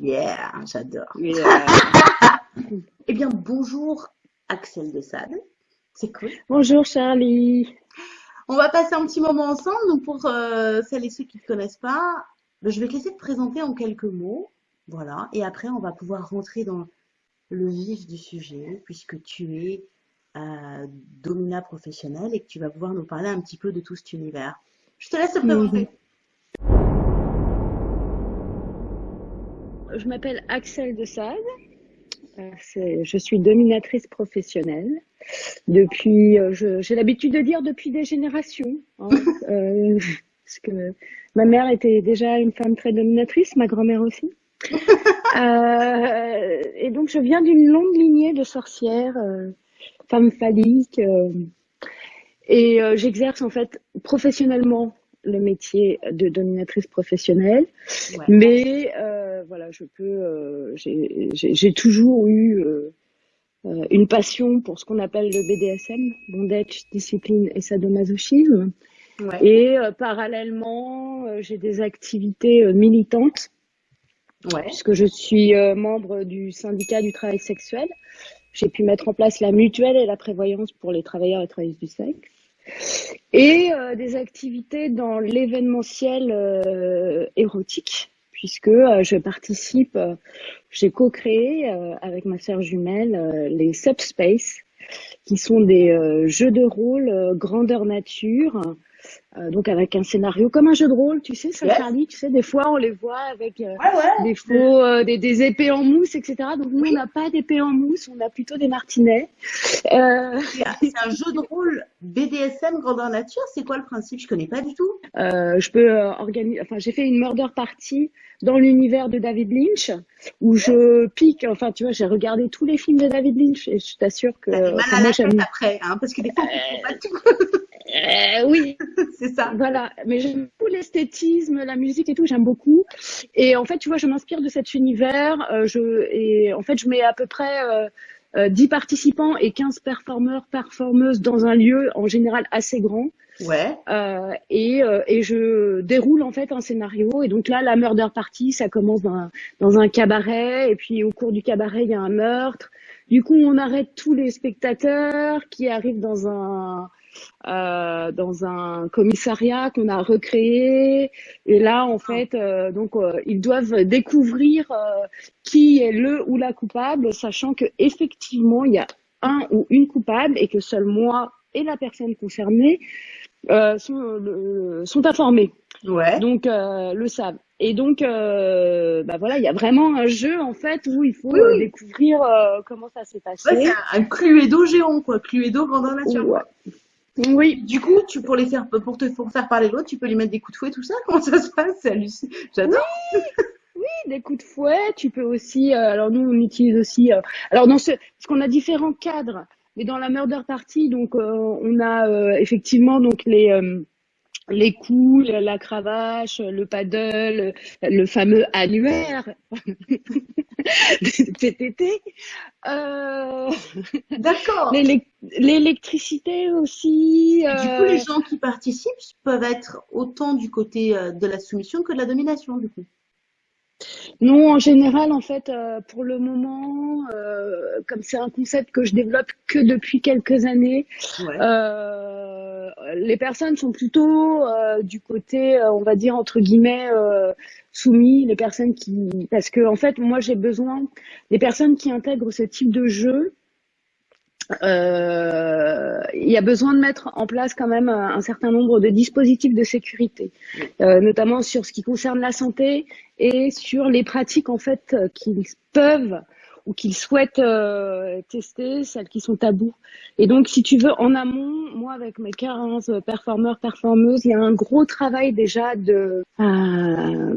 Yeah, j'adore. Yeah. Eh bien, bonjour Axel de Sade. C'est cool. Bonjour Charlie. On va passer un petit moment ensemble. Donc, pour euh, celles et ceux qui ne te connaissent pas, ben, je vais te laisser te présenter en quelques mots. Voilà. Et après, on va pouvoir rentrer dans le vif du sujet, puisque tu es euh, domina professionnel et que tu vas pouvoir nous parler un petit peu de tout cet univers. Je te laisse te présenter. Je m'appelle Axel de Sade. Euh, Je suis dominatrice professionnelle. Depuis, euh, j'ai l'habitude de dire depuis des générations. hein. Euh, parce que ma mère était déjà une femme très dominatrice, ma grand-mère aussi. Euh, et donc, je viens d'une longue lignée de sorcières, euh, femmes phalliques. et j'exerce en fait professionnellement le métier de dominatrice professionnelle. Ouais. Mais voilà, je peux. euh, j'ai toujours eu euh, euh, une passion pour ce qu'on appelle le BDSM, bondage, discipline et sadomasochisme. Ouais. Et parallèlement, j'ai des activités militantes Ouais. puisque je suis membre du syndicat du travail sexuel. J'ai pu mettre en place la mutuelle et la prévoyance pour les travailleurs et travailleuses du sexe. Et euh, des activités dans l'événementiel euh, érotique, puisque euh, je participe, euh, j'ai co-créé euh, avec ma sœur jumelle les Subspace, qui sont des jeux de rôle grandeur nature, euh, donc avec un scénario comme un jeu de rôle, tu sais, ça Yes. Charlie, tu sais, des fois on les voit avec euh, Ouais, ouais. des faux, euh, des, des épées en mousse, etc. Donc nous, Oui. on n'a pas d'épées en mousse, on a plutôt des martinets. C'est un jeu de rôle BDSM grandeur nature. C'est quoi le principe? Je connais pas du tout. je peux organiser, enfin j'ai fait une murder party dans l'univers de David Lynch où je pique, enfin tu vois, j'ai regardé tous les films de David Lynch et je t'assure que mal à la tête après, hein, parce que des fois, on pas tout. Euh, oui, C'est ça. Voilà, mais j'aime beaucoup l'esthétisme, la musique et tout, j'aime beaucoup. Et en fait, tu vois, je m'inspire de cet univers. euh, je, et en fait, je mets à peu près euh, euh, 10 participants et 15 performeurs, performeuses dans un lieu en général assez grand. Ouais. Euh, et, euh, et je déroule en fait un scénario. Et donc là, la murder party, ça commence dans un, dans un cabaret. Et puis au cours du cabaret, il y a un meurtre. Du coup, on arrête tous les spectateurs qui arrivent dans un euh, dans un commissariat qu'on a recréé. Et là, en fait, euh, donc euh, ils doivent découvrir qui est le ou la coupable, sachant que effectivement il y a un ou une coupable et que seul moi et la personne concernée sont, informés, Ouais. donc le savent. Et donc, euh, bah voilà, il y a vraiment un jeu en fait où il faut Oui, oui. découvrir euh, comment ça s'est passé. Ouais, c'est un, un Cluedo géant, quoi. Cluedo grandeur nature. Ouais. Oui, Du coup, tu, pour les faire, pour te, faire parler l'autre, tu peux lui mettre des coups de fouet, tout ça? Comment ça se passe? C'est hallucinant. J'adore. des coups de fouet. Tu peux aussi, euh, alors nous on utilise aussi, euh, alors dans ce, parce qu'on a différents cadres, mais dans la murder party, donc euh, on a effectivement donc les les coups, la, cravache, le paddle, le fameux annuaire PTT, euh, D'accord. l'élec- l'électricité aussi. Du coup, euh, les gens qui participent peuvent être autant du côté euh, de la soumission que de la domination, du coup. Non, en général, en fait, euh, pour le moment, euh, comme c'est un concept que je développe que depuis quelques années, Ouais. euh, les personnes sont plutôt euh, du côté, euh, on va dire entre guillemets, euh, soumis. Les personnes qui, parce que en fait, moi, j'ai besoin des personnes qui intègrent ce type de jeu. euh, il y a besoin de mettre en place quand même un, certain nombre de dispositifs de sécurité, euh, notamment sur ce qui concerne la santé et sur les pratiques en fait euh, qu'ils peuvent ou qu'ils souhaitent euh, tester, celles qui sont tabous. Et donc, si tu veux, en amont, moi, avec mes 15 performeurs, performeuses, il y a un gros travail déjà de euh,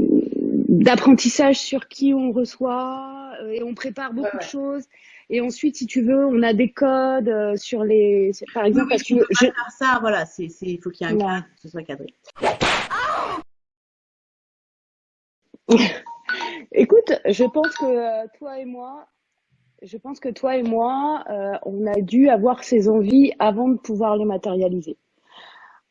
d'apprentissage sur qui on reçoit euh, et on prépare beaucoup Ouais, ouais. de choses. Et ensuite, si tu veux, on a des codes sur les, par exemple, Oui, parce tu que je, faire ça, voilà, c'est, c'est, il faut qu'il y ait un Ouais. cadre, que ce soit cadré. Écoute, je pense que euh, toi et moi, je pense que toi et moi, euh, on a dû avoir ces envies avant de pouvoir les matérialiser.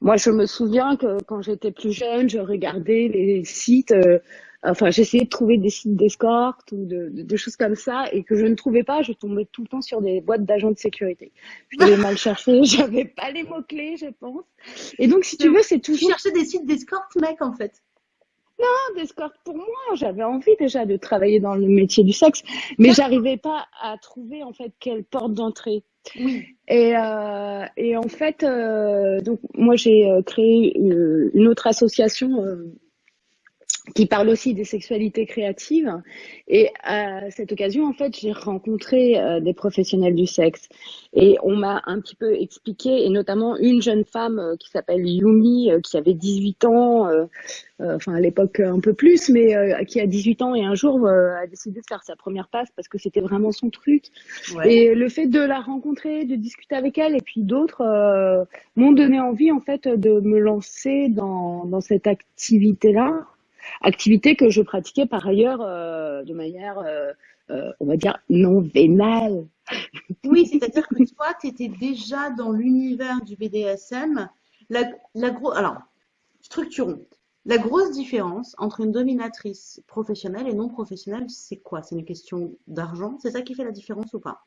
Moi, je me souviens que quand j'étais plus jeune, je regardais les sites euh, Enfin, j'essayais de trouver des sites d'escorte ou de, de, choses comme ça et que je ne trouvais pas. Je tombais tout le temps sur des boîtes d'agents de sécurité. Je devais mal chercher. J'avais pas les mots clés, je pense. Et donc, si tu veux, c'est toujours. chercher des sites d'escorte, mec, en fait. Non, d'escorte pour moi. J'avais envie déjà de travailler dans le métier du sexe, mais j'arrivais pas à trouver en fait quelle porte d'entrée. Oui. Et, euh, et en fait, euh, donc moi j'ai euh, créé une, une, autre association euh, qui parle aussi des sexualités créatives. Et à cette occasion, en fait, j'ai rencontré euh, des professionnels du sexe. Et on m'a un petit peu expliqué, et notamment une jeune femme euh, qui s'appelle Yumi, euh, qui avait 18 ans, enfin à l'époque un peu plus, mais qui a 18 ans et un jour a décidé de faire sa première passe parce que c'était vraiment son truc. Et le fait de la rencontrer, de discuter avec elle, et puis d'autres m'ont donné envie, en fait, de me lancer dans, dans cette activité-là activité que je pratiquais par ailleurs euh, de manière, euh, euh, on va dire, non vénale. Oui, c'est-à-dire que toi, tu étais déjà dans l'univers du BDSM. La, la gros, alors, structurons. La grosse différence entre une dominatrice professionnelle et non professionnelle, c'est quoi? C'est une question d'argent? C'est ça qui fait la différence ou pas?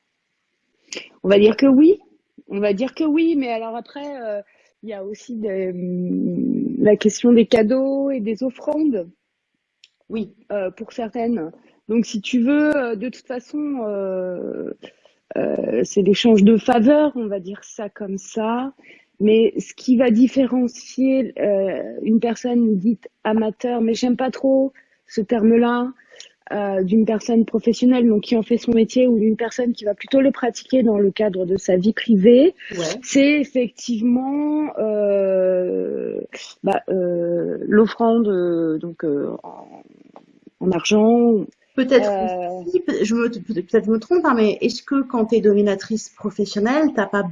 On va dire que oui. On va dire que oui, mais alors après, il y a aussi hum, la question des cadeaux et des offrandes. Oui, euh, pour certaines. Donc, si tu veux, euh, de toute façon, euh, c'est l'échange de faveurs, on va dire ça comme ça. Mais ce qui va différencier une personne dite amateur, mais j'aime pas trop ce terme-là, euh, d'une personne professionnelle, donc qui en fait son métier, ou d'une personne qui va plutôt le pratiquer dans le cadre de sa vie privée, c'est effectivement euh, bah, euh, l'offrande donc en, argent. Peut-être je me peut-être me trompe, hein, mais est-ce que quand tu es dominatrice professionnelle, t'as pas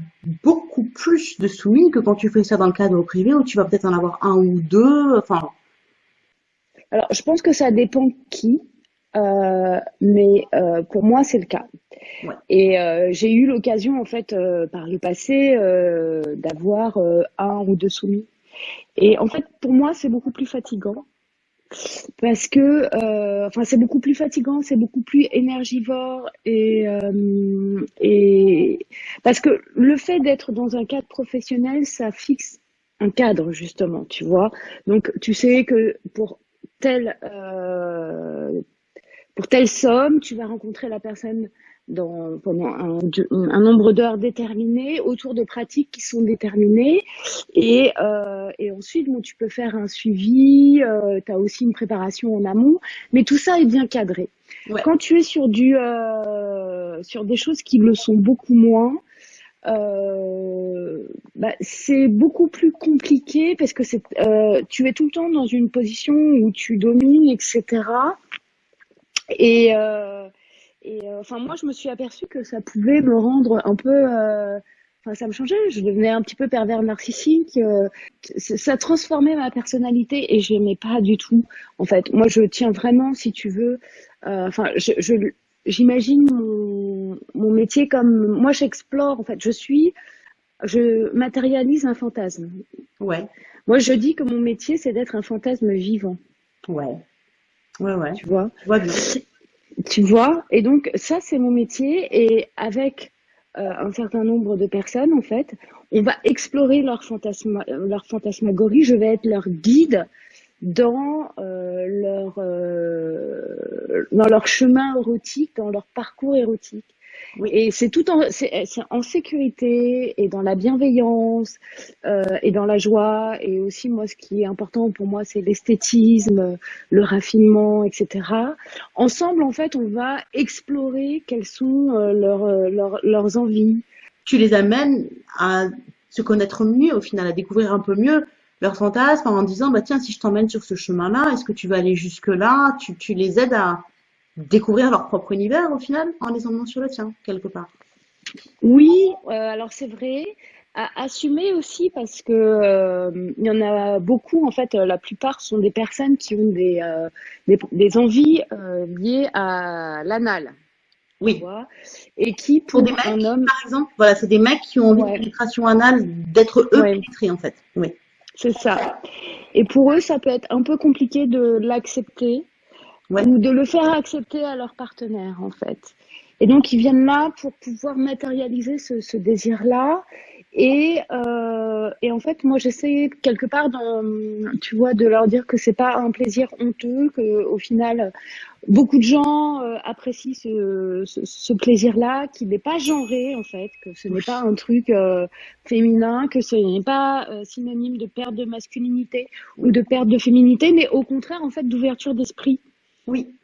beaucoup plus de soumis que quand tu fais ça dans le cadre privé où tu vas peut-être en avoir un ou deux, enfin? Alors, je pense que ça dépend qui. Euh, mais euh, pour moi, c'est le cas. Ouais. Et euh, j'ai eu l'occasion, en fait, euh, par le passé, euh, d'avoir un ou deux soumis. Et en fait, pour moi, c'est beaucoup plus fatigant parce que, enfin, c'est beaucoup plus fatigant, c'est beaucoup plus énergivore et et parce que le fait d'être dans un cadre professionnel, ça fixe un cadre justement, tu vois. Donc, tu sais que pour tel euh, pour telle somme, tu vas rencontrer la personne dans, pendant un, un nombre d'heures déterminé, autour de pratiques qui sont déterminées. Et, euh, et ensuite, bon, tu peux faire un suivi, euh, tu as aussi une préparation en amont, mais tout ça est bien cadré. Ouais. Quand tu es sur, du, euh, sur des choses qui le sont beaucoup moins, euh, bah, c'est beaucoup plus compliqué parce que c'est, euh, tu es tout le temps dans une position où tu domines, etc. Et, euh, et euh, enfin, moi, je me suis aperçue que ça pouvait me rendre un peu. Euh, enfin, ça me changeait. Je devenais un petit peu pervers narcissique. ça transformait ma personnalité et je n'aimais pas du tout. En fait, moi, je tiens vraiment, si tu veux. Enfin, je, je j'imagine mon, mon métier comme moi j'explore en fait je suis je matérialise un fantasme ouais moi je dis que mon métier c'est d'être un fantasme vivant ouais Ouais, ouais. Tu vois Tu vois Et donc, ça, c'est mon métier. Et avec euh, un certain nombre de personnes, en fait, on va explorer leur, fantasma leur fantasmagorie. Je vais être leur guide dans euh, leur euh, dans leur chemin érotique, dans leur parcours érotique. Oui. Et c'est tout en, c'est, en sécurité et dans la bienveillance euh, et dans la joie. Et aussi, moi, ce qui est important pour moi, c'est l'esthétisme, le raffinement, etc. Ensemble, en fait, on va explorer quelles sont euh, leurs, euh, leurs, leurs envies. Tu les amènes à se connaître mieux, au final, à découvrir un peu mieux leurs fantasmes en disant, bah tiens, si je t'emmène sur ce chemin-là, est-ce que tu vas aller jusque-là? Tu, tu les aides à, découvrir leur propre univers au final en les emmenant sur le tien, quelque part. Oui, euh, alors c'est vrai. À assumer aussi parce que euh, il y en a beaucoup en fait la plupart sont des personnes qui ont des euh, des, des, envies euh, liées à l'anal oui et qui pour, des mecs un homme par exemple voilà c'est des mecs qui ont envie ouais. de pénétration anale d'être eux ouais. pénétrés en fait oui c'est ça et pour eux ça peut être un peu compliqué de l'accepter Ou de le faire accepter à leur partenaire en fait. Et donc ils viennent là pour pouvoir matérialiser ce, ce désir-là. Et, euh, et en fait, moi j'essaie quelque part, dans, tu vois, de leur dire que c'est pas un plaisir honteux, que au final beaucoup de gens euh, apprécient ce, ce, ce plaisir-là, qu'il n'est pas genré en fait, que ce n'est pas un truc euh, féminin, que ce n'est pas euh, synonyme de perte de masculinité ou de perte de féminité, mais au contraire en fait d'ouverture d'esprit. Oui.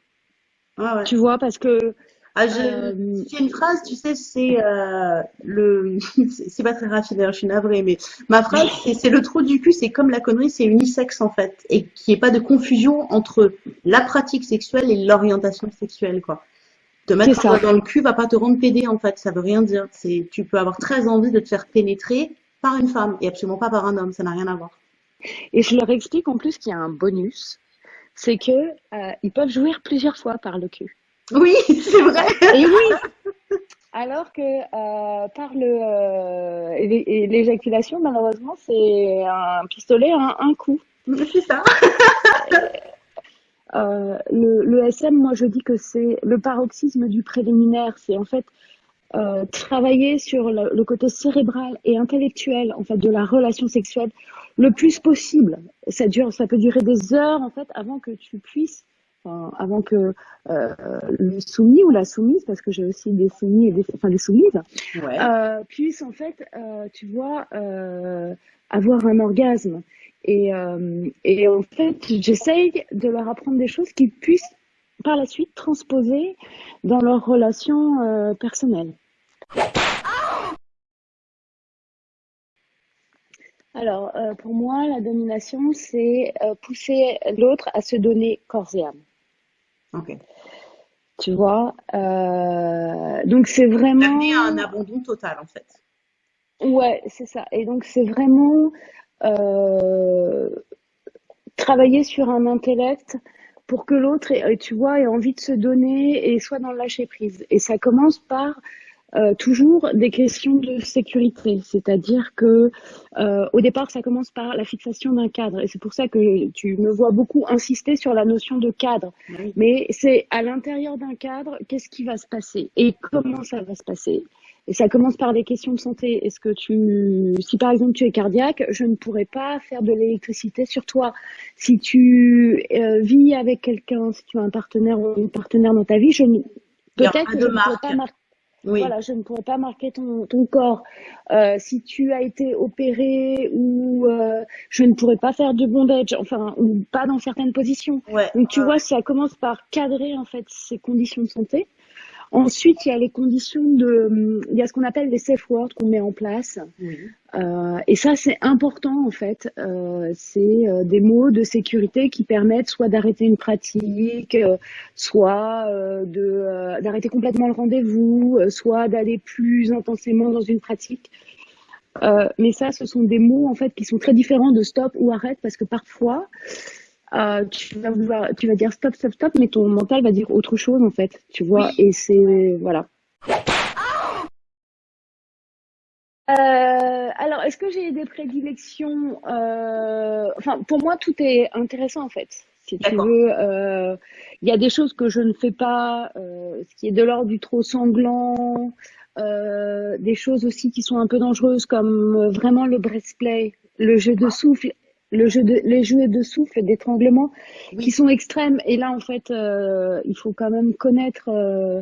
Ouais. Tu vois, parce que Ah, je, euh, j'ai une phrase, tu sais, c'est euh, le, c'est pas très raffiné, je suis navrée, mais ma phrase, c'est le trou du cul, c'est comme la connerie, c'est unisexe en fait, et qu'il n'y ait pas de confusion entre la pratique sexuelle et l'orientation sexuelle, quoi. Te mettre ça. dans le cul va pas te rendre pédé en fait, ça veut rien dire. C'est, tu peux avoir très envie de te faire pénétrer par une femme et absolument pas par un homme, ça n'a rien à voir. Et je leur explique en plus qu'il y a un bonus, c'est que euh, ils peuvent jouir plusieurs fois par le cul. Oui, c'est vrai. Et oui, alors que euh, par le euh, l'éjaculation, malheureusement, c'est un pistolet à un, un coup. C'est ça. Euh, le, le SM, moi, je dis que c'est le paroxysme du préliminaire. C'est en fait euh, travailler sur le, le côté cérébral et intellectuel en fait de la relation sexuelle le plus possible. Ça dure, ça peut durer des heures en fait avant que tu puisses, enfin, avant que euh, le soumis ou la soumise, parce que j'ai aussi des soumis et des, enfin des soumises, Ouais. euh, puisse en fait, euh, tu vois, euh, avoir un orgasme. Et, euh, et en fait, j'essaye de leur apprendre des choses qu'ils puissent par la suite transposer dans leurs relations euh, personnelles. Alors, euh, pour moi, la domination, c'est euh, pousser l'autre à se donner corps et âme. Ok. Tu vois? Euh, donc, c'est Amener à un vraiment... abandon total en fait. Ouais, c'est ça. Et donc, c'est vraiment travailler sur un intellect pour que l'autre, tu vois, ait envie de se donner et soit dans le lâcher prise. Et ça commence par euh, toujours des questions de sécurité, c'est-à-dire que euh, au départ, ça commence par la fixation d'un cadre. Et c'est pour ça que tu me vois beaucoup insister sur la notion de cadre. Oui. Mais c'est à l'intérieur d'un cadre, qu'est-ce qui va se passer et comment ça va se passer? Et ça commence par des questions de santé. Est-ce que tu, si par exemple tu es cardiaque, je ne pourrais pas faire de l'électricité sur toi. Si tu euh, vis avec quelqu'un, si tu as un partenaire ou une partenaire dans ta vie, je ne- peut-être que je ne pourrais pas marquer Oui. voilà, je ne pourrais pas marquer ton, ton corps. Euh, si tu as été opéré ou euh, je ne pourrais pas faire de bondage, enfin, ou pas dans certaines positions. Ouais. Donc tu ouais. vois, ça commence par cadrer en fait ces conditions de santé. Ensuite, il y a les conditions de, il y a ce qu'on appelle les safe words qu'on met en place. Oui. Euh, et ça, c'est important en fait. Euh, c'est euh, des mots de sécurité qui permettent soit d'arrêter une pratique, euh, soit euh, de euh, d'arrêter complètement le rendez-vous, euh, soit d'aller plus intensément dans une pratique. Euh, mais ça, ce sont des mots en fait qui sont très différents de stop ou arrête parce que parfois euh, tu vas vouloir, tu vas dire stop, stop, stop, mais ton mental va dire autre chose en fait, tu vois. Et c'est voilà. Euh, alors, est-ce que j'ai des prédilections? Euh, enfin, pour moi, tout est intéressant en fait. Si tu D'accord. veux, il y a des choses que je ne fais pas, ce qui est de l'ordre du trop sanglant, des choses aussi qui sont un peu dangereuses comme vraiment le breastplay, le jeu de souffle, le jeu de, les jeux de souffle, d'étranglement qui sont extrêmes. Et là, en fait, euh, il faut quand même connaître, euh,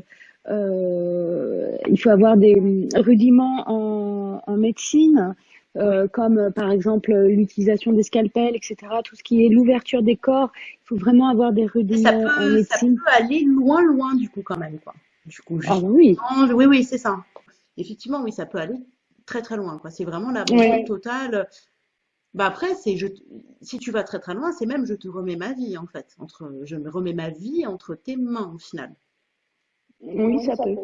euh, il faut avoir des rudiments en, en médecine, euh, comme par exemple l'utilisation des scalpels, etc. Tout ce qui est l'ouverture des corps, il faut vraiment avoir des rudiments en ça peut aller loin, loin du coup quand même quoi. Du coup, Ah oui, Oui, oui, c'est ça. Effectivement, oui, ça peut aller très très loin quoi. C'est vraiment l'abandon ouais, total. Bah après, c'est je, si tu vas très très loin, c'est même je te remets ma vie en fait. Entre, je me remets ma vie entre tes mains au final. oui, ça peut.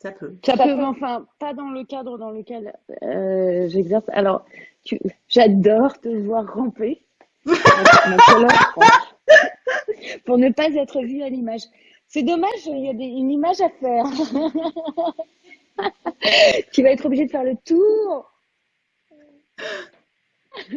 Ça peut. Ça peut, mais enfin, pas dans le cadre dans lequel euh, j'exerce. Alors, tu, j'adore te voir ramper, pour, ne pas être vue à l'image. C'est dommage, il y a des, une image à faire. tu vas être obligé de faire le tour.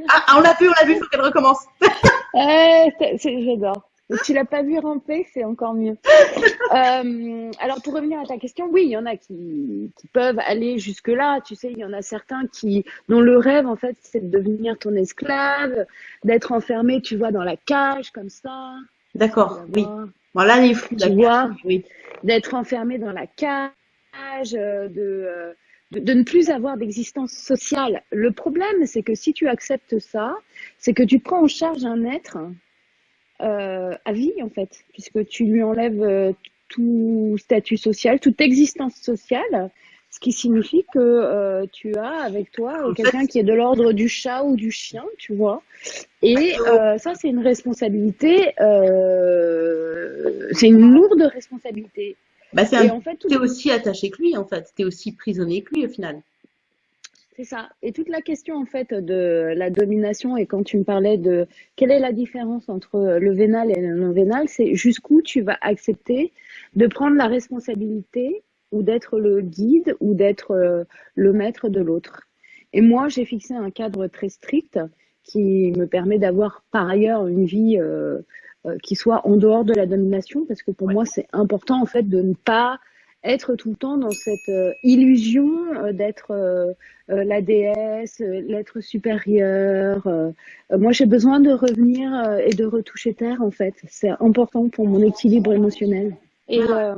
Ah, ah, on l'a vu, on l'a vu, il faut qu'elle recommence. C'est- j'adore. Tu l'as pas vu ramper, c'est encore mieux. Euh, alors, pour revenir à ta question, oui, il y en a qui, qui peuvent aller jusque-là. Tu sais, il y en a certains qui, dont le rêve, en fait, c'est de devenir ton esclave, d'être enfermé, tu vois, dans la cage, comme ça. D'accord, oui. Voilà les fous, tu vois, oui. D'être enfermé dans la cage, euh, de, euh, de, de ne plus avoir d'existence sociale. Le problème, c'est que si tu acceptes ça, c'est que tu prends en charge un être euh, à vie, en fait, puisque tu lui enlèves euh, tout statut social, toute existence sociale, ce qui signifie que euh, tu as avec toi quelqu'un qui est de l'ordre du chat ou du chien, tu vois. Et euh, ça, c'est une responsabilité, euh, c'est une lourde responsabilité. Bah, c'est en fait, tout- aussi attaché que lui, en fait. T'es aussi prisonnier que lui, au final. C'est ça. Et toute la question en fait de la domination et quand tu me parlais de quelle est la différence entre le vénal et le non vénal, c'est jusqu'où tu vas accepter de prendre la responsabilité ou d'être le guide ou d'être euh, le maître de l'autre. Et moi, j'ai fixé un cadre très strict qui me permet d'avoir par ailleurs une vie euh, qui soit en dehors de la domination parce que pour Ouais. moi, c'est important en fait de ne pas être tout le temps dans cette euh, illusion euh, d'être euh, euh, la déesse, euh, l'être supérieur. euh. Euh, moi, j'ai besoin de revenir euh, et de retoucher terre, en fait. C'est important pour mon équilibre émotionnel. Et euh,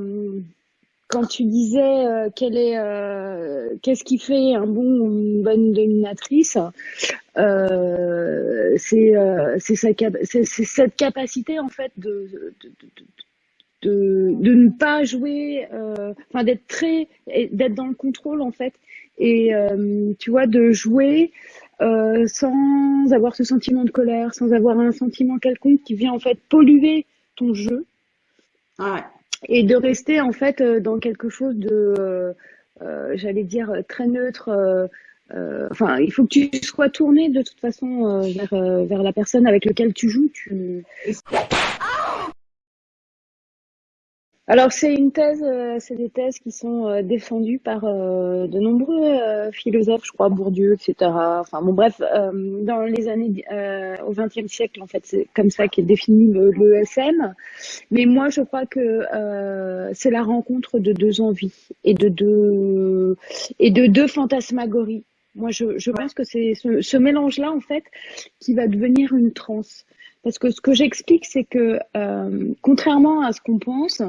quand tu disais euh, est, euh, qu'est-ce qui fait un bon ou une bonne dominatrice, euh, c'est euh, c'est cette capacité en fait de, ne pas jouer, enfin d'être très, d'être dans le contrôle en fait, et tu vois de jouer sans avoir ce sentiment de colère, sans avoir un sentiment quelconque qui vient en fait polluer ton jeu Ah ouais. Et de rester en fait euh, dans quelque chose de, euh, euh, j'allais dire euh, très neutre. euh, Enfin, il faut que tu sois tourné de toute façon vers vers la personne avec laquelle tu joues. Tu... Alors c'est une thèse, euh, c'est des thèses qui sont euh, défendues par euh, de nombreux philosophes, je crois Bourdieu, etc. Enfin bon bref, dans les années euh, au XXe siècle en fait, c'est comme ça qu'est défini le, le SM. Mais moi je crois que euh, c'est la rencontre de deux envies et de deux et de deux fantasmagories. Moi je, je pense que c'est ce, ce mélange-là en fait qui va devenir une transe. Parce que ce que j'explique, c'est que euh, contrairement à ce qu'on pense,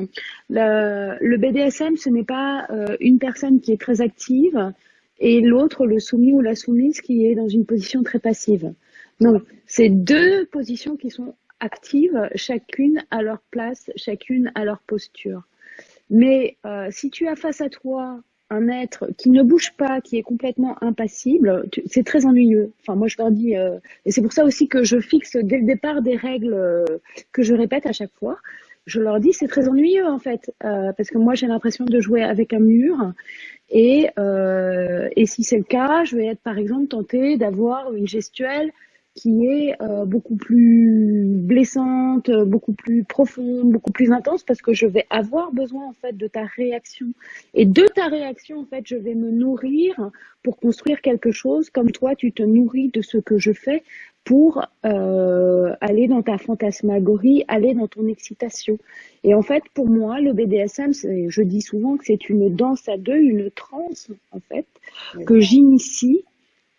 le, le BDSM, ce n'est pas euh, une personne qui est très active et l'autre, le soumis ou la soumise, qui est dans une position très passive. Non, c'est deux positions qui sont actives, chacune à leur place, chacune à leur posture. Mais euh, si tu as face à toi un être qui ne bouge pas, qui est complètement impassible, c'est très ennuyeux. Enfin, moi, je leur dis, euh, et c'est pour ça aussi que je fixe dès le départ des règles euh, que je répète à chaque fois. Je leur dis, c'est très ennuyeux en fait, euh, parce que moi, j'ai l'impression de jouer avec un mur. Et, et si c'est le cas, je vais être par exemple tentée d'avoir une gestuelle qui est euh, beaucoup plus blessante, beaucoup plus profonde, beaucoup plus intense, parce que je vais avoir besoin en fait de ta réaction. Et de ta réaction, en fait, je vais me nourrir pour construire quelque chose, comme toi, tu te nourris de ce que je fais pour euh, aller dans ta fantasmagorie, aller dans ton excitation. Et en fait, pour moi, le BDSM, je dis souvent que c'est une danse à deux, une transe, en fait, que j'initie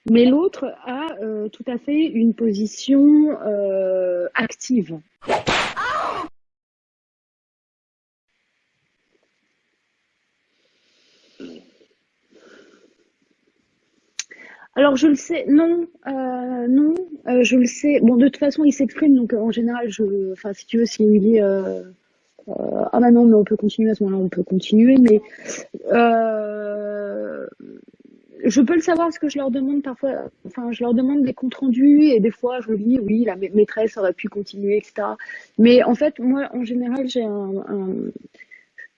mais l'autre a euh, tout à fait une position euh, active. Alors je le sais, non, euh, non, euh, je le sais. Bon, de toute façon, il s'exprime, donc en général, je, enfin, si tu veux, s'il me dit, euh, euh, ah bah non, mais on peut continuer à ce moment-là, on peut continuer, mais je peux le savoir parce que je leur demande parfois, enfin, je leur demande des comptes rendus et des fois je lis, oui, la ma- maîtresse aurait pu continuer, etc. Mais en fait, moi, en général, j'ai un, un-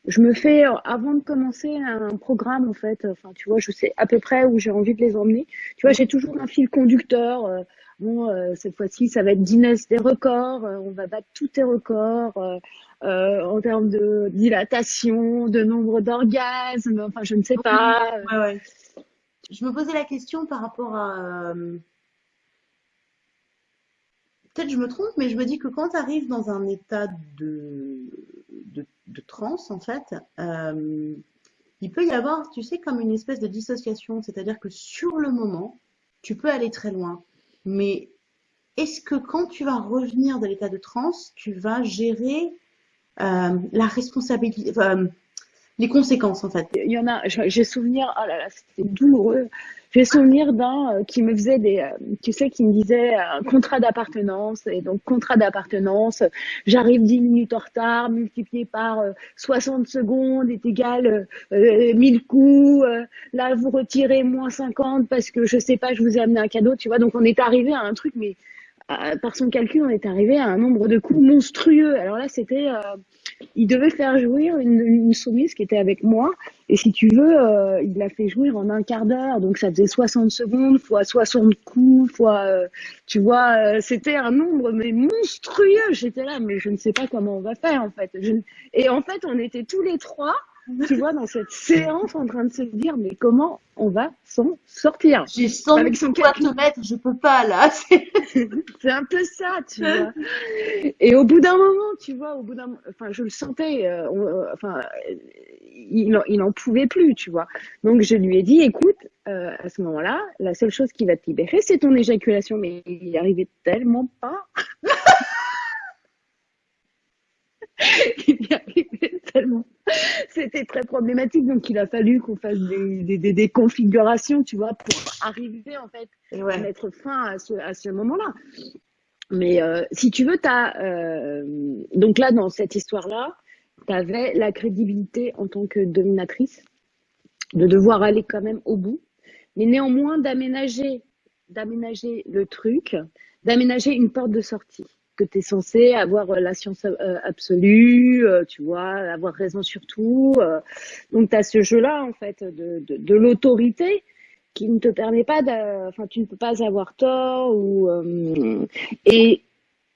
je me fais, avant de commencer un programme, en fait, enfin, tu vois, je sais à peu près où j'ai envie de les emmener. Tu vois, j'ai toujours un fil conducteur. euh, bon, euh, cette fois-ci, ça va être Guinness des records. euh, on va battre tous tes records euh, euh, en termes de dilatation, de nombre d'orgasmes. Enfin, je ne sais pas. Ouais, ouais. Je me posais la question par rapport à euh, peut-être je me trompe, mais je me dis que quand tu arrives dans un état de, de, transe, en fait, euh, il peut y avoir, tu sais, comme une espèce de dissociation. C'est-à-dire que sur le moment, tu peux aller très loin. Mais est-ce que quand tu vas revenir de l'état de transe, tu vas gérer euh, la responsabilité, les conséquences en fait. Il y en a, j'ai souvenir, oh là là, c'était douloureux. J'ai souvenir d'un euh, qui me faisait des, euh, tu sais, qui me disait un contrat d'appartenance et donc contrat d'appartenance, j'arrive 10 minutes en retard, multiplié par 60 secondes est égal 1000 coups. là, vous retirez moins 50 parce que je sais pas, je vous ai amené un cadeau, tu vois. Donc on est arrivé à un truc, mais par son calcul, on est arrivé à un nombre de coups monstrueux. Alors là, c'était, euh, il devait faire jouir une, une, soumise qui était avec moi. Et si tu veux, euh, il l'a fait jouir en un quart d'heure. Donc ça faisait 60 secondes fois 60 coups, fois, euh, tu vois, c'était un nombre mais monstrueux. J'étais là, mais je ne sais pas comment on va faire en fait. Et en fait, on était tous les trois tu vois, dans cette séance en train de se dire, mais comment on va s'en sortir J'ai 100 Avec son mettre, je peux pas là. C'est un peu ça, tu vois. Et au bout d'un moment, tu vois, au bout d'un, enfin, je le sentais, euh, euh, enfin, il, il en pouvait plus, tu vois. Donc je lui ai dit, écoute, euh, à ce moment-là, la seule chose qui va te libérer, c'est ton éjaculation. Mais il y arrivait tellement pas. il y arrivait tellement c'était très problématique. Donc, il a fallu qu'on fasse des, des, des, configurations, tu vois, pour arriver, en fait, à mettre fin à ce, à ce moment-là. Mais euh, si tu veux, as, euh, donc là, dans cette histoire-là, tu avais la crédibilité en tant que dominatrice, de devoir aller quand même au bout, mais néanmoins d'aménager, d'aménager le truc, d'aménager une porte de sortie que tu es censé avoir euh, la science euh, absolue, euh, tu vois, avoir raison sur tout. Donc, tu as ce jeu-là, en fait, de, de, de l'autorité qui ne te permet pas de... Enfin, tu ne peux pas avoir tort. Ou, et,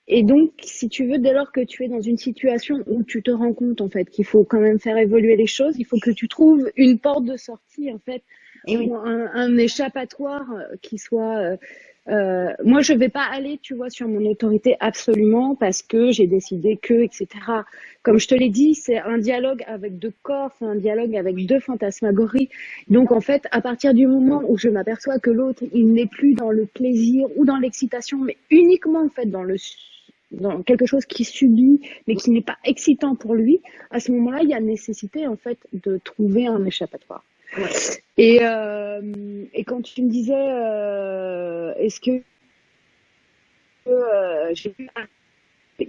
et donc, si tu veux, dès lors que tu es dans une situation où tu te rends compte, en fait, qu'il faut quand même faire évoluer les choses, il faut que tu trouves une porte de sortie, en fait, et un, un, échappatoire qui soit euh, moi, je vais pas aller, tu vois, sur mon autorité absolument parce que j'ai décidé que, etc. Comme je te l'ai dit, c'est un dialogue avec deux corps, c'est un dialogue avec deux fantasmagories. Donc, en fait, à partir du moment où je m'aperçois que l'autre, il n'est plus dans le plaisir ou dans l'excitation, mais uniquement, en fait, dans le dans quelque chose qui subit mais qui n'est pas excitant pour lui, à ce moment-là, il y a nécessité en fait de trouver un échappatoire. Et, euh, et quand tu me disais, euh, est-ce que euh, j'ai vu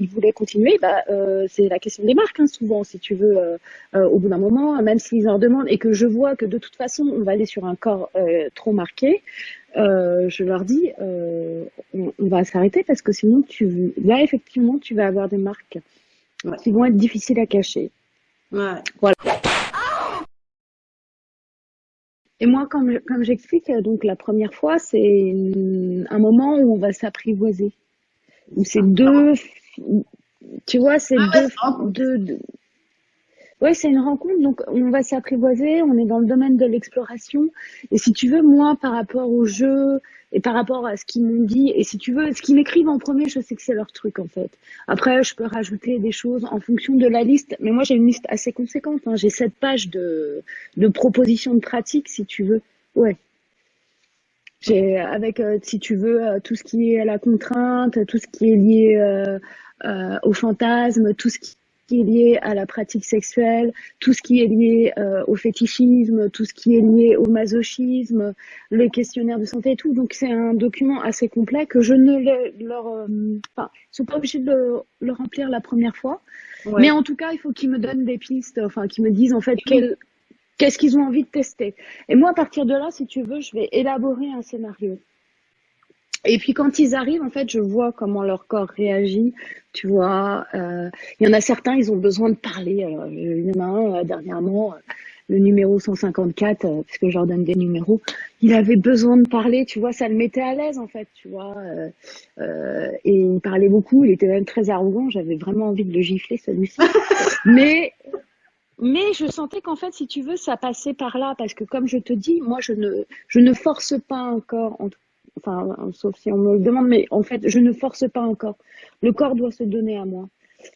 il voulait continuer, bah, euh, c'est la question des marques, hein, souvent, si tu veux, euh, euh, au bout d'un moment, même s'ils en demandent et que je vois que de toute façon, on va aller sur un corps trop marqué, je leur dis, on, on, va s'arrêter parce que sinon, tu, là, effectivement, tu vas avoir des marques qui vont être difficiles à cacher. Ouais. Voilà. Et moi, comme, comme j'explique, donc la première fois, c'est un moment où on va s'apprivoiser. Où c'est deux, tu vois, c'est ah deux, deux, Ouais, c'est une rencontre, donc on va s'apprivoiser, on est dans le domaine de l'exploration. Et si tu veux, moi, par rapport au jeu et par rapport à ce qu'ils m'ont dit, et si tu veux, ce qu'ils m'écrivent en premier, je sais que c'est leur truc en fait. Après, je peux rajouter des choses en fonction de la liste, mais moi j'ai une liste assez conséquente. Hein. J'ai sept pages de, de propositions de pratique, si tu veux. Ouais. J'ai avec, euh, si tu veux, euh, tout ce qui est à la contrainte, tout ce qui est lié euh, euh au fantasme, tout ce qui qui est lié à la pratique sexuelle, tout ce qui est lié euh, au fétichisme, tout ce qui est lié au masochisme, les questionnaires de santé et tout. Donc c'est un document assez complet que je ne leur, euh, enfin, ils sont pas obligés de le, remplir la première fois, mais en tout cas il faut qu'ils me donnent des pistes, enfin qu'ils me disent en fait qu'est-ce qu'ils ont envie de tester. Et moi à partir de là, si tu veux, je vais élaborer un scénario. Et puis quand ils arrivent, en fait, je vois comment leur corps réagit. Tu vois, euh, il y en a certains, ils ont besoin de parler. Alors, il y en a un euh, dernièrement, euh, le numéro 154, euh, puisque je leur donne des numéros, il avait besoin de parler. Tu vois, ça le mettait à l'aise en fait. Tu vois, euh, et il parlait beaucoup. Il était même très arrogant. J'avais vraiment envie de le gifler celui-ci. Mais mais je sentais qu'en fait, si tu veux, ça passait par là parce que comme je te dis, moi, je ne, je ne force pas encore, en tout enfin, sauf si on me le demande, mais en fait, je ne force pas encore. Le corps doit se donner à moi.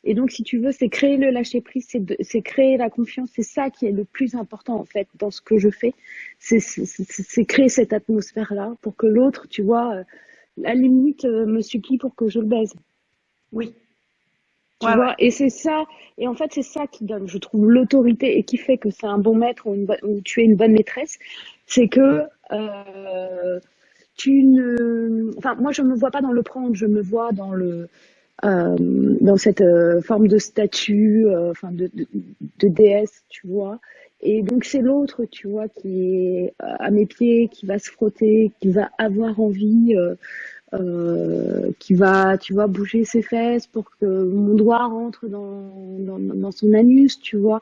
Et donc, si tu veux, c'est créer le lâcher prise, c'est créer la confiance. C'est ça qui est le plus important, en fait, dans ce que je fais. C'est créer cette atmosphère-là pour que l'autre, tu vois, euh, la limite, euh, me supplie pour que je le baise. Oui. Tu vois, et c'est ça, et en fait, c'est ça qui donne, je trouve, l'autorité et qui fait que c'est un bon maître ou, une ou, tu es une bonne maîtresse. C'est que, euh, tu ne, enfin, moi, je me vois pas dans le prendre, je me vois dans le, euh, dans cette euh, forme de statue, euh, enfin de, de, de, déesse, tu vois. Et donc c'est l'autre, tu vois, qui est à mes pieds, qui va se frotter, qui va avoir envie, euh, qui va, tu vois, bouger ses fesses pour que mon doigt rentre dans, dans, dans son anus, tu vois.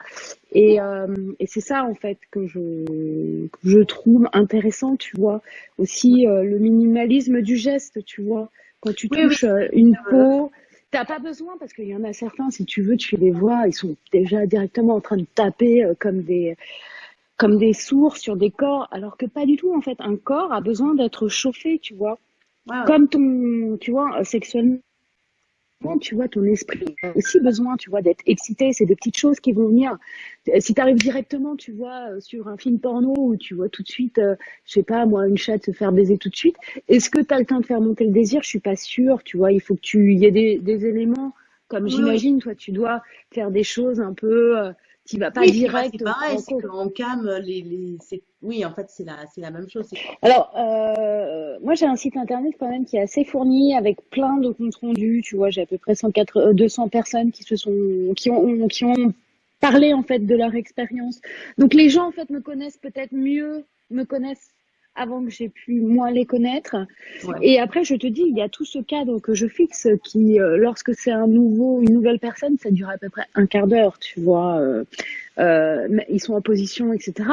Et, euh, et c'est ça en fait que je, que je trouve intéressant, tu vois. Aussi le minimalisme du geste, tu vois. Quand tu touches une peau, T'as pas besoin parce qu'il y en a certains, si tu veux, tu les vois, ils sont déjà directement en train de taper euh, comme des comme des sourds sur des corps, alors que pas du tout en fait. Un corps a besoin d'être chauffé, tu vois, comme ton, tu vois, sexuellement tu vois, ton esprit a aussi besoin, tu vois, d'être excité. C'est des petites choses qui vont venir. Si tu arrives directement, tu vois, euh, sur un film porno où tu vois tout de suite, euh, je sais pas, moi, une chatte se faire baiser tout de suite, est-ce que tu as le temps de faire monter le désir? Je suis pas sûre, tu vois. Il faut que tu, y ait des, des éléments, comme j'imagine, toi, tu dois faire des choses un peu. Euh, tu vas pas oui, direct. C'est pareil, c'est qu'en cam, les, les oui, en fait, c'est la, c'est la même chose. Alors, euh, moi, j'ai un site internet quand même qui est assez fourni avec plein de comptes rendus. Tu vois, j'ai à peu près 104, 200 euh, personnes qui se sont, qui ont, qui ont parlé en fait de leur expérience. Donc, les gens en fait me connaissent peut-être mieux, me connaissent avant que j'ai pu moi les connaître. Et après, je te dis, il y a tout ce cadre que je fixe qui, euh, lorsque c'est un nouveau, une nouvelle personne, ça dure à peu près un quart d'heure, tu vois. Euh, euh, ils sont en position, etc.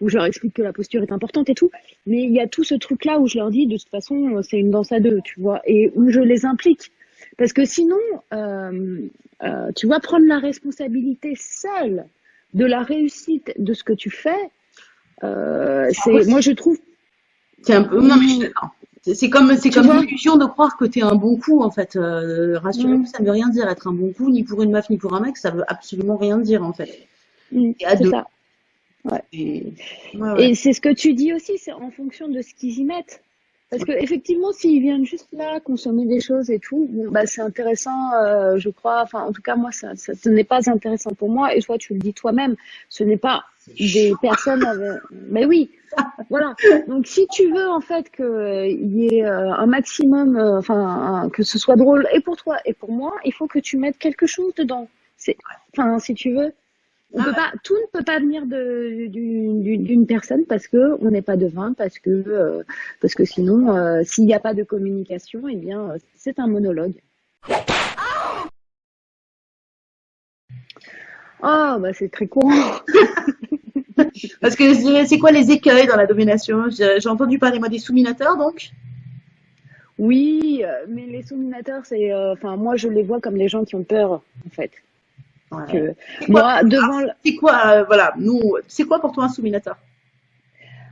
Où je leur explique que la posture est importante et tout. Mais il y a tout ce truc-là où je leur dis, de toute façon, c'est une danse à deux, tu vois, et où je les implique. Parce que sinon, euh, euh, tu vois, prendre la responsabilité seule de la réussite de ce que tu fais, euh, c'est, moi je trouve c'est un peu. Non, mais je d'accord. C'est comme, c'est comme l'illusion de croire que t'es un bon coup, en fait. Euh, Rassurez-vous, mm. ça ne veut rien dire être un bon coup, ni pour une meuf, ni pour un mec, ça veut absolument rien dire, en fait. Mm, c'est ça. Ouais. Et, ouais, ouais. et c'est ce que tu dis aussi, c'est en fonction de ce qu'ils y mettent. Parce que effectivement, s'ils viennent juste là consommer des choses et tout, bon, bah c'est intéressant, euh, je crois. Enfin, en tout cas, moi, ça, ça ce n'est pas intéressant pour moi. Et toi, tu le dis toi-même, ce n'est pas des personnes. Avec... Mais oui, voilà. Donc, si tu veux en fait qu'il y ait euh, un maximum, euh, enfin, que ce soit drôle et pour toi et pour moi, il faut que tu mettes quelque chose dedans. C'est, enfin, si tu veux, on peut pas, tout ne peut pas venir d'une personne parce que on n'est pas devin, parce que euh, parce que sinon, euh, s'il n'y a pas de communication, eh bien, c'est un monologue. Oh, bah c'est très courant. parce que c'est quoi les écueils dans la domination? J'ai entendu parler moi des souminateurs, donc? Oui, euh, mais les souminateurs, c'est, enfin, moi je les vois comme les gens qui ont peur, en fait. Moi, devant. C'est quoi, euh, voilà, nous, c'est quoi pour toi un souminateur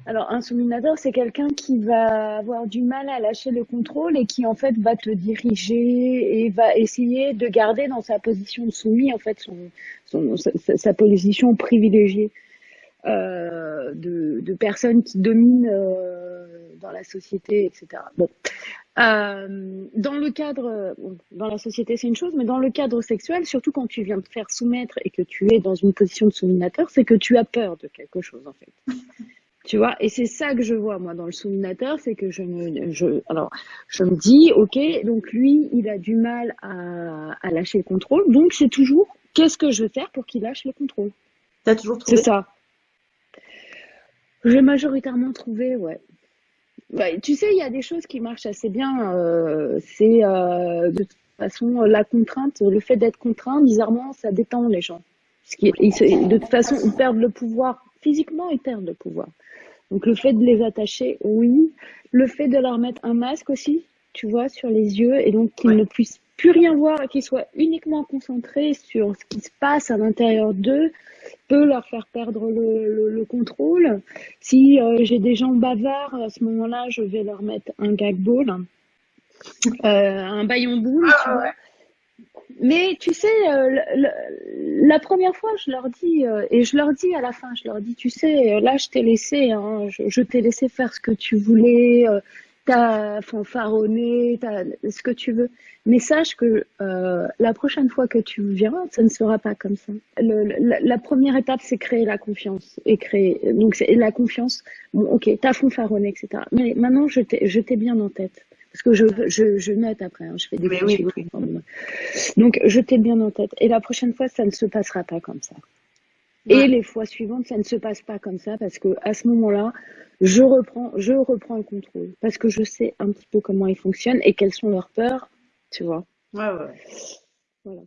alors, un souminateur, c'est quelqu'un qui va avoir du mal à lâcher le contrôle et qui, en fait, va te diriger et va essayer de garder dans sa position de soumis, en fait, son, son sa, sa, position privilégiée de, de personnes qui dominent euh, dans la société, etc. Bon, euh, dans le cadre, dans la société c'est une chose, mais dans le cadre sexuel, surtout quand tu viens te faire soumettre et que tu es dans une position de souminateur, c'est que tu as peur de quelque chose en fait. tu vois, et c'est ça que je vois moi dans le souminateur, c'est que je me, je, alors je me dis, ok, donc lui il a du mal à, à lâcher le contrôle, donc c'est toujours, qu'est-ce que je veux faire pour qu'il lâche le contrôle? T'as toujours trouvé? C'est ça. J'ai majoritairement trouvé, ouais. Tu sais, il y a des choses qui marchent assez bien. Euh, c'est euh, de toute façon la contrainte, le fait d'être contraint, bizarrement, ça détend les gens. Parce de toute façon, ils perdent le pouvoir. Physiquement, ils perdent le pouvoir. Donc le fait de les attacher, oui. Le fait de leur mettre un masque aussi, tu vois, sur les yeux, et donc qu'ils Ouais. ne puissent plus rien voir et qu'ils soient uniquement concentrés sur ce qui se passe à l'intérieur d'eux peut leur faire perdre le, le- le contrôle. Si euh, j'ai des gens bavards, à ce moment-là, je vais leur mettre un gag ball, euh, un baillon boule, tu Ah, vois. Mais tu sais, euh, la première fois, je leur dis, et je leur dis à la fin, je leur dis, tu sais, là, je t'ai laissé, hein, je, je t'ai laissé faire ce que tu voulais, t'as fanfaronné, t'as ce que tu veux. Mais sache que euh, la prochaine fois que tu viens, ça ne sera pas comme ça. Le- la, la première étape, c'est créer la confiance et créer. Donc c'est la confiance. Bon, ok, t'as fanfaronné, etc. Mais maintenant, je t'ai, je t'ai bien en tête. Parce que je, je, je note après, hein, je fais des oui. Donc, je t'ai bien en tête. Et la prochaine fois, ça ne se passera pas comme ça. Et les fois suivantes, ça ne se passe pas comme ça parce que à ce moment-là, je reprends, je reprends le contrôle parce que je sais un petit peu comment ils fonctionnent et quelles sont leurs peurs, tu vois. Ouais, ouais. Voilà.